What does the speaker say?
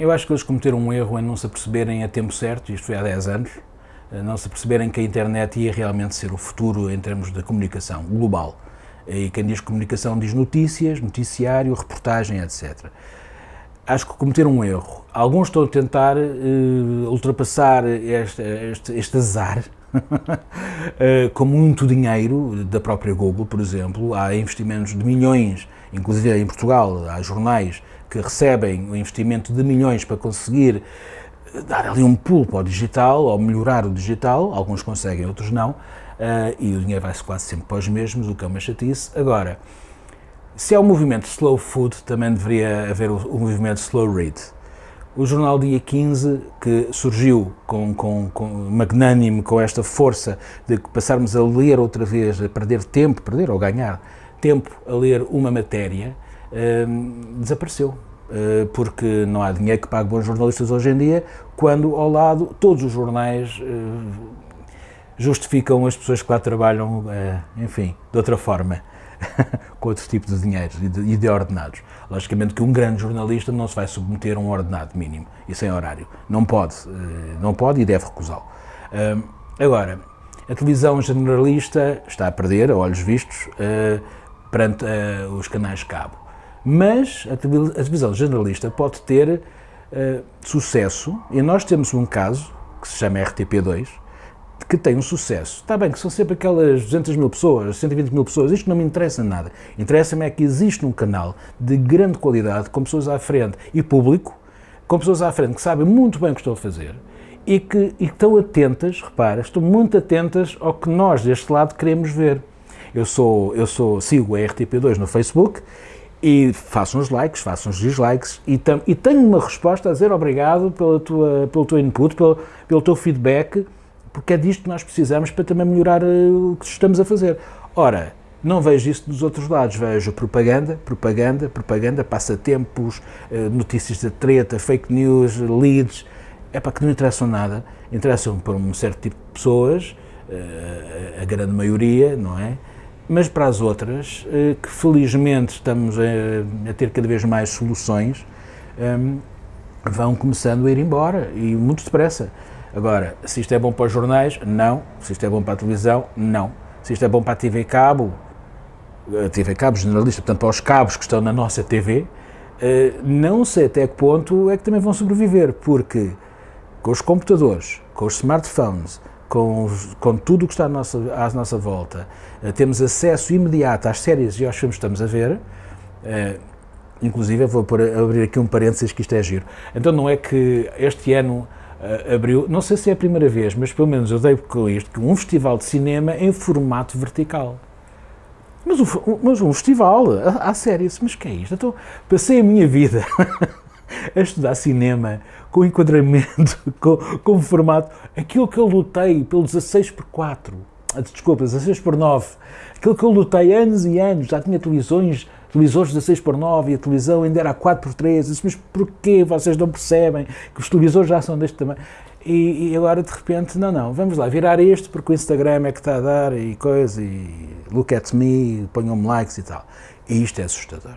Eu acho que eles cometeram um erro em não se aperceberem a tempo certo, isto foi há 10 anos, não se aperceberem que a internet ia realmente ser o futuro em termos de comunicação global. E quem diz comunicação diz notícias, noticiário, reportagem, etc. Acho que cometeram um erro. Alguns estão a tentar uh, ultrapassar este, este, este azar com muito dinheiro da própria Google, por exemplo. Há investimentos de milhões, inclusive em Portugal, há jornais que recebem o investimento de milhões para conseguir dar ali um pulo para o digital, ou melhorar o digital, alguns conseguem, outros não, uh, e o dinheiro vai-se quase sempre para os mesmos, o que é uma chatice. Agora, se é o movimento slow food, também deveria haver o movimento slow read. O jornal Dia 15, que surgiu com, com, com com esta força de passarmos a ler outra vez, a perder tempo, perder ou ganhar tempo a ler uma matéria, uh, desapareceu. Eh, porque não há dinheiro que pague bons jornalistas hoje em dia, quando ao lado todos os jornais eh, justificam as pessoas que lá trabalham, eh, enfim, de outra forma, com outro tipo de dinheiro e de, e de, ordenados. Logicamente que um grande jornalista não se vai submeter a um ordenado mínimo e sem horário. Não pode, não pode e deve recusá-lo. Agora, a televisão generalista está a perder, a olhos vistos, perante os canais de cabo mas a televisão generalista pode ter sucesso, e nós temos um caso, que se chama RTP2, que tem um sucesso. Está bem que são sempre aquelas 200 mil pessoas, 120 mil pessoas, isto não me interessa nada. Interessa-me é que existe um canal de grande qualidade, com pessoas à frente e público, com pessoas à frente que sabem muito bem o que estão a fazer e que, e que estão atentas, repara, estão muito atentas ao que nós deste lado queremos ver. Eu sou, eu sou, sigo a RTP2 no Facebook e faço uns likes, faço uns dislikes e, tam, e tenho uma resposta a dizer obrigado pela tua, pelo teu input, pelo, pelo teu feedback, porque é disto que nós precisamos para também melhorar uh, o que estamos a fazer. Ora, não vejo isso dos outros lados, vejo propaganda, propaganda, propaganda, passatempos, uh, notícias de treta, fake news, leads, é para que não interessam nada, interessam para um certo tipo de pessoas, uh, a grande maioria, não é? mas para as outras, eh, que felizmente estamos a, ter cada vez mais soluções, ehm, vão começando a ir embora e muito depressa. Agora, se isto é bom para os jornais, não. Se isto é bom para a televisão, não. Se isto é bom para a TV Cabo, a TV Cabo generalista, portanto para os cabos que estão na nossa TV, eh, não sei até que ponto é que também vão sobreviver, porque com os computadores, com os smartphones, com, com tudo o que está à nossa, à nossa volta, uh, temos acesso imediato às séries e aos filmes que estamos a ver, inclusive, vou abrir aqui um parênteses que isto é giro. Então não é que este ano uh, abriu, não sei se é a primeira vez, mas pelo menos eu dei com isto, um festival de cinema em formato vertical. Mas um, mas um festival, há séries, mas que é isto? Então, passei a minha vida a estudar cinema, com enquadramento, com, com formato, aquilo que eu lutei pelo 16 por 4, ah, desculpa, 16 por 9, aquilo que eu lutei anos e anos, já tinha televisões, televisores 16 por 9 e a televisão ainda era 4 por 3, mas porquê vocês não percebem que os televisores já são deste tamanho? E, e, agora de repente, não, não, vamos lá, virar este porque o Instagram é que está a dar e coisa, e look at me, ponham-me likes e tal. E isto é assustador.